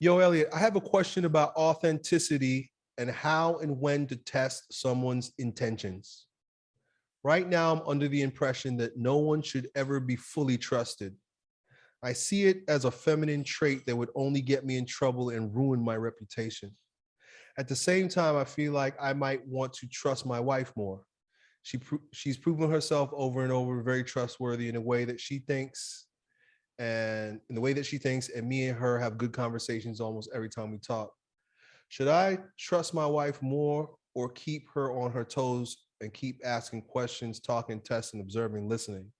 Yo, Elliot, I have a question about authenticity and how and when to test someone's intentions. Right now, I'm under the impression that no one should ever be fully trusted. I see it as a feminine trait that would only get me in trouble and ruin my reputation. At the same time, I feel like I might want to trust my wife more. She she's proven herself over and over very trustworthy in a way that she thinks and in the way that she thinks and me and her have good conversations almost every time we talk. Should I trust my wife more or keep her on her toes and keep asking questions, talking, testing, observing, listening?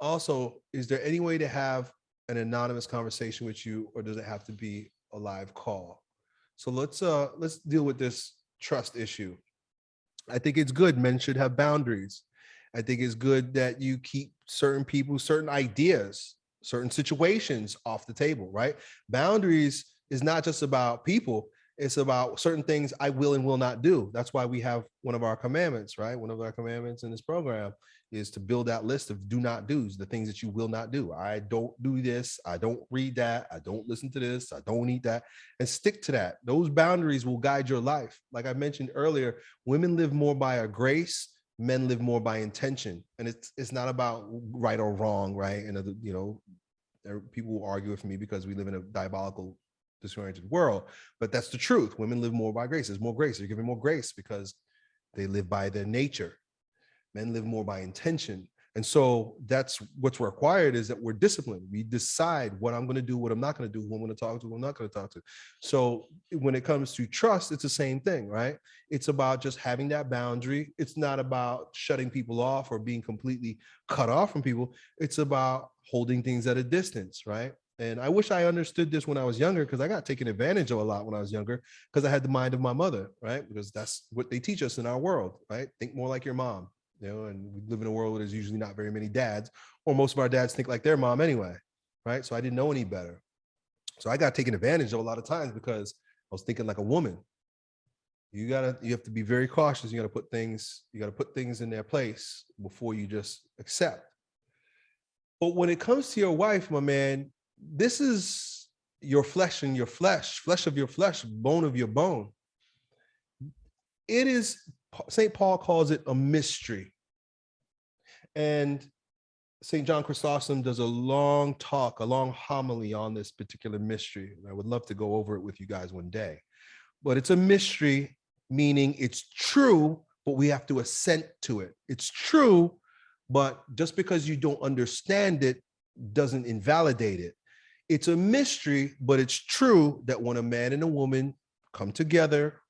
Also, is there any way to have an anonymous conversation with you or does it have to be a live call? So let's uh let's deal with this trust issue. I think it's good men should have boundaries. I think it's good that you keep certain people, certain ideas, certain situations off the table, right? Boundaries is not just about people, it's about certain things I will and will not do. That's why we have one of our commandments, right? One of our commandments in this program is to build that list of do not do's, the things that you will not do. I don't do this. I don't read that. I don't listen to this. I don't eat that and stick to that. Those boundaries will guide your life. Like I mentioned earlier, women live more by a grace men live more by intention and it's it's not about right or wrong right? And you know people will argue with me because we live in a diabolical disoriented world but that's the truth. Women live more by grace. There's more grace. They're given more grace because they live by their nature. Men live more by intention and so that's what's required is that we're disciplined. We decide what I'm going to do, what I'm not going to do, who I'm going to talk to, who I'm not going to talk to. So when it comes to trust, it's the same thing, right? It's about just having that boundary. It's not about shutting people off or being completely cut off from people. It's about holding things at a distance, right? And I wish I understood this when I was younger because I got taken advantage of a lot when I was younger because I had the mind of my mother, right? Because that's what they teach us in our world, right? Think more like your mom, you know, and we live in a world where there's usually not very many dads, or most of our dads think like their mom anyway, right? So I didn't know any better. So I got taken advantage of a lot of times because I was thinking like a woman. You gotta, you have to be very cautious. You gotta put things, you gotta put things in their place before you just accept. But when it comes to your wife, my man, this is your flesh and your flesh, flesh of your flesh, bone of your bone. It is St. Paul calls it a mystery. And St. John Chrysostom does a long talk, a long homily on this particular mystery. I would love to go over it with you guys one day. But it's a mystery, meaning it's true, but we have to assent to it. It's true, but just because you don't understand it doesn't invalidate it. It's a mystery, but it's true that when a man and a woman come together,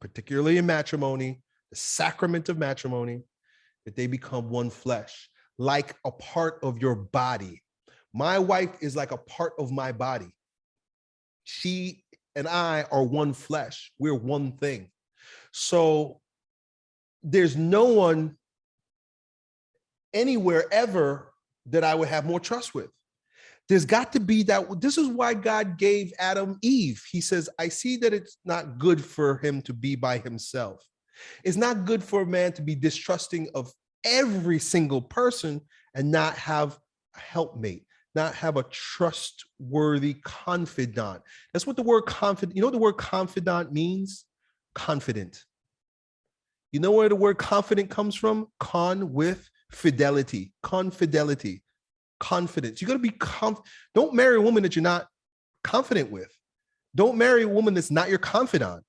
particularly in matrimony, the sacrament of matrimony, that they become one flesh, like a part of your body. My wife is like a part of my body. She and I are one flesh. We're one thing. So there's no one anywhere ever that I would have more trust with. There's got to be that. This is why God gave Adam Eve. He says, I see that it's not good for him to be by himself. It's not good for a man to be distrusting of every single person and not have a helpmate, not have a trustworthy confidant. That's what the word confident, you know what the word confidant means? Confident. You know where the word confident comes from? Con with fidelity, confidelity, confidence. You got to be conf. Don't marry a woman that you're not confident with. Don't marry a woman that's not your confidant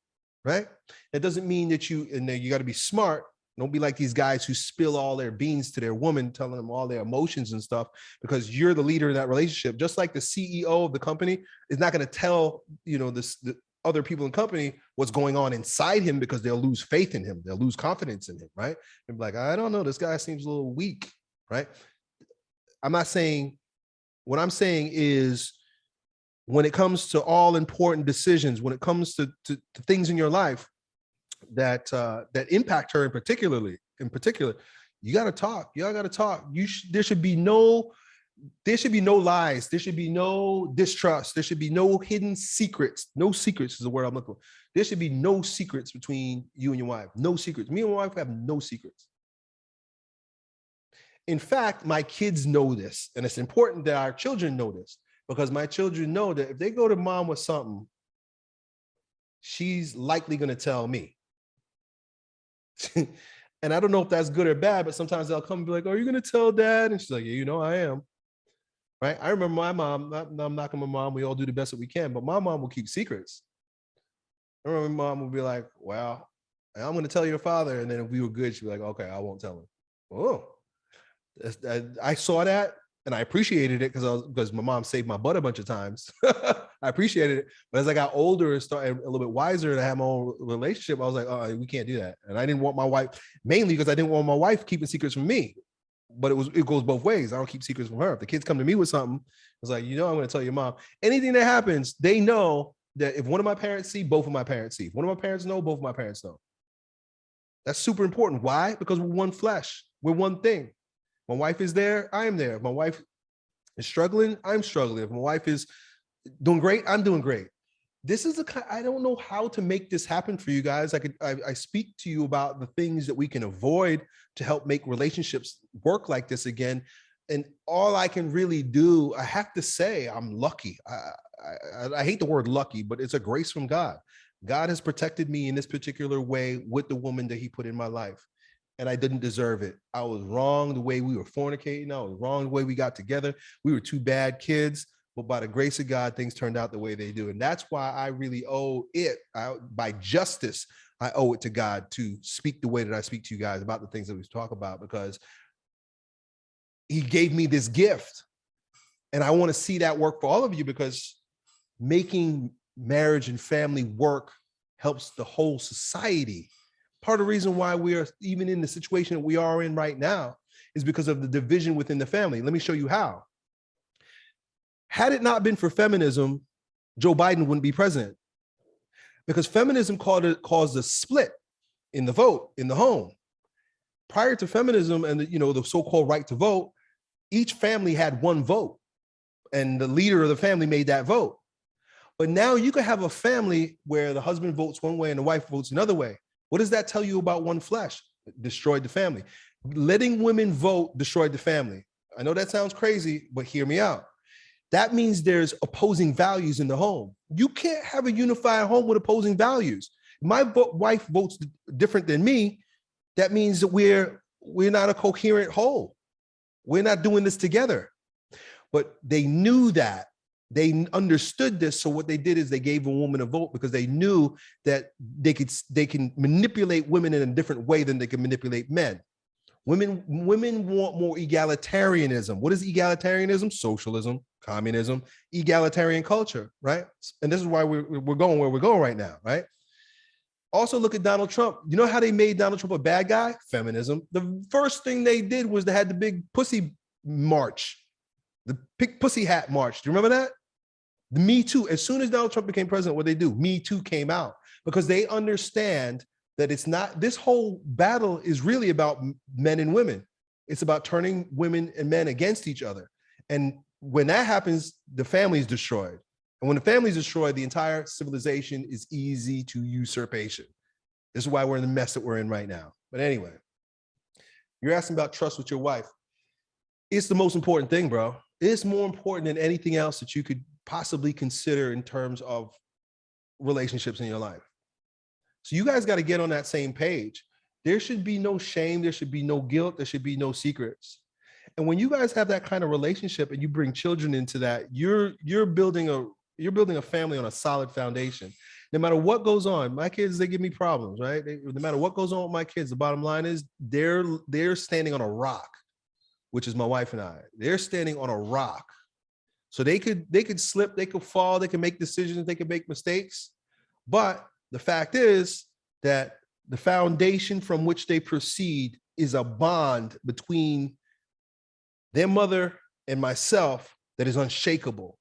right? That doesn't mean that you, and you got to be smart. Don't be like these guys who spill all their beans to their woman, telling them all their emotions and stuff, because you're the leader in that relationship. Just like the CEO of the company is not going to tell, you know, this the other people in company what's going on inside him because they'll lose faith in him. They'll lose confidence in him, right? And be like, I don't know, this guy seems a little weak, right? I'm not saying, what I'm saying is when it comes to all important decisions, when it comes to, to, to things in your life that uh, that impact her in particularly, in particular, you got to talk. Y'all got to talk. You sh there should be no there should be no lies. There should be no distrust. There should be no hidden secrets. No secrets is the word I'm looking for. There should be no secrets between you and your wife. No secrets. Me and my wife have no secrets. In fact, my kids know this, and it's important that our children know this because my children know that if they go to mom with something, she's likely going to tell me. and I don't know if that's good or bad, but sometimes they'll come and be like, Are you going to tell dad? And she's like, Yeah, you know, I am. Right. I remember my mom, not, I'm knocking my mom. We all do the best that we can, but my mom will keep secrets. I remember my mom would be like, Well, I'm going to tell your father. And then if we were good, she'd be like, Okay, I won't tell him. Oh, I saw that and I appreciated it because because my mom saved my butt a bunch of times. I appreciated it, but as I got older and started a little bit wiser and I had my own relationship, I was like, oh, we can't do that. And I didn't want my wife mainly because I didn't want my wife keeping secrets from me. But it was it goes both ways. I don't keep secrets from her. If the kids come to me with something, it's like, you know, I'm going to tell your mom. Anything that happens, they know that if one of my parents see, both of my parents see. If one of my parents know, both of my parents know. That's super important. Why? Because we're one flesh. We're one thing. My wife is there, I am there. If my wife is struggling, I'm struggling. If my wife is doing great, I'm doing great. This is the I don't know how to make this happen for you guys. I could I, I speak to you about the things that we can avoid to help make relationships work like this again. And all I can really do, I have to say, I'm lucky. I, I, I hate the word lucky, but it's a grace from God. God has protected me in this particular way with the woman that he put in my life and I didn't deserve it. I was wrong the way we were fornicating. I was wrong the way we got together. We were two bad kids, but by the grace of God, things turned out the way they do. And that's why I really owe it I, by justice. I owe it to God to speak the way that I speak to you guys about the things that we talk about because he gave me this gift. And I want to see that work for all of you because making marriage and family work helps the whole society part of the reason why we are even in the situation we are in right now is because of the division within the family. Let me show you how. Had it not been for feminism, Joe Biden wouldn't be president because feminism caused a, caused a split in the vote in the home. Prior to feminism and the, you know the so-called right to vote, each family had one vote and the leader of the family made that vote. But now you could have a family where the husband votes one way and the wife votes another way. What does that tell you about one flesh? Destroyed the family. Letting women vote destroyed the family. I know that sounds crazy, but hear me out. That means there's opposing values in the home. You can't have a unified home with opposing values. My wife votes different than me. That means that we're we're not a coherent whole. We're not doing this together. But they knew that they understood this so what they did is they gave a woman a vote because they knew that they could they can manipulate women in a different way than they can manipulate men. Women women want more egalitarianism. What is egalitarianism? Socialism communism egalitarian culture right? And this is why we're, we're going where we're going right now right? Also look at donald trump. You know how they made donald trump a bad guy? Feminism. The first thing they did was they had the big pussy march the pick pussy hat march. Do you remember that? The Me Too. As soon as Donald Trump became president, what they do? Me Too came out because they understand that it's not this whole battle is really about men and women. It's about turning women and men against each other. And when that happens, the family is destroyed. And when the family is destroyed, the entire civilization is easy to usurpation. This is why we're in the mess that we're in right now. But anyway, you're asking about trust with your wife. It's the most important thing, bro is more important than anything else that you could possibly consider in terms of relationships in your life. So you guys got to get on that same page. There should be no shame. There should be no guilt. There should be no secrets. And when you guys have that kind of relationship and you bring children into that, you're you're building a you're building a family on a solid foundation. No matter what goes on, my kids they give me problems, right? They, no matter what goes on with my kids, the bottom line is they're they're standing on a rock which is my wife and I. They're standing on a rock. So they could they could slip, they could fall, they can make decisions, they can make mistakes. But the fact is that the foundation from which they proceed is a bond between their mother and myself that is unshakable.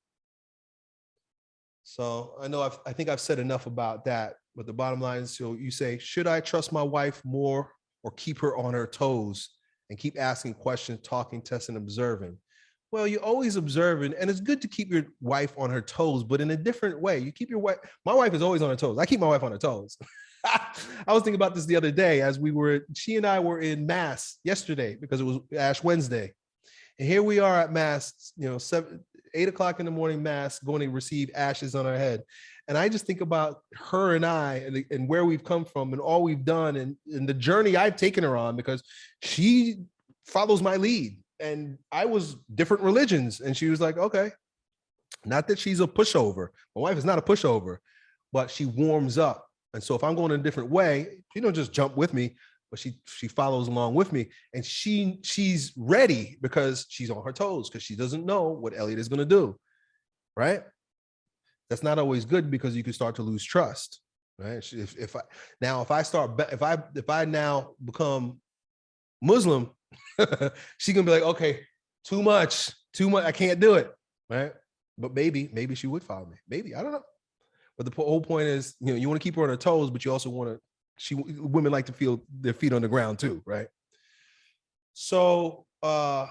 So I know I've, I think I've said enough about that, but the bottom line is, so you say, should I trust my wife more or keep her on her toes? And keep asking questions, talking, testing, observing. Well, you're always observing, and it's good to keep your wife on her toes, but in a different way. You keep your wife, my wife is always on her toes. I keep my wife on her toes. I was thinking about this the other day as we were, she and I were in mass yesterday because it was Ash Wednesday. And here we are at mass, you know, seven, eight o'clock in the morning mass, going to receive ashes on our head. And I just think about her and I and, and where we've come from and all we've done and, and the journey I've taken her on because she follows my lead. And I was different religions. And she was like, okay. Not that she's a pushover. My wife is not a pushover, but she warms up. And so if I'm going a different way, she don't just jump with me, but she she follows along with me. And she she's ready because she's on her toes because she doesn't know what Elliot is going to do. Right that's not always good because you can start to lose trust right? If, if i now if i start if i if i now become muslim she gonna be like okay too much too much i can't do it right? But maybe maybe she would follow me. Maybe i don't know. But the whole point is you know you want to keep her on her toes but you also want to she women like to feel their feet on the ground too right? So uh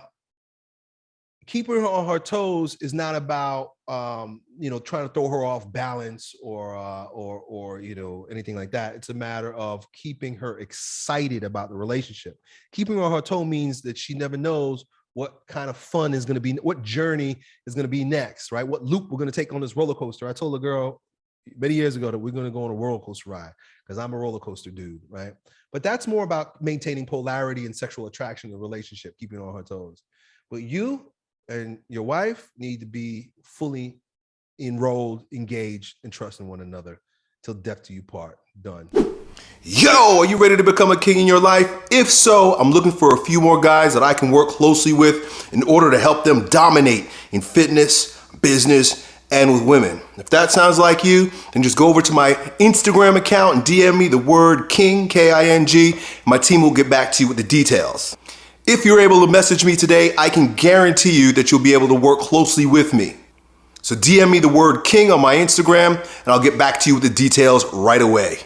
keeping her on her toes is not about um you know trying to throw her off balance or uh or or you know anything like that. It's a matter of keeping her excited about the relationship. Keeping her on her toe means that she never knows what kind of fun is going to be what journey is going to be next right? What loop we're going to take on this roller coaster. I told a girl many years ago that we're going to go on a roller coaster ride because i'm a roller coaster dude right? But that's more about maintaining polarity and sexual attraction in a relationship keeping on her toes. But you and your wife need to be fully enrolled, engaged, and trusting one another till death do you part. Done. Yo, are you ready to become a king in your life? If so, I'm looking for a few more guys that I can work closely with in order to help them dominate in fitness, business, and with women. If that sounds like you, then just go over to my Instagram account and DM me the word king, K-I-N-G. My team will get back to you with the details. If you're able to message me today, I can guarantee you that you'll be able to work closely with me. So DM me the word king on my Instagram and I'll get back to you with the details right away.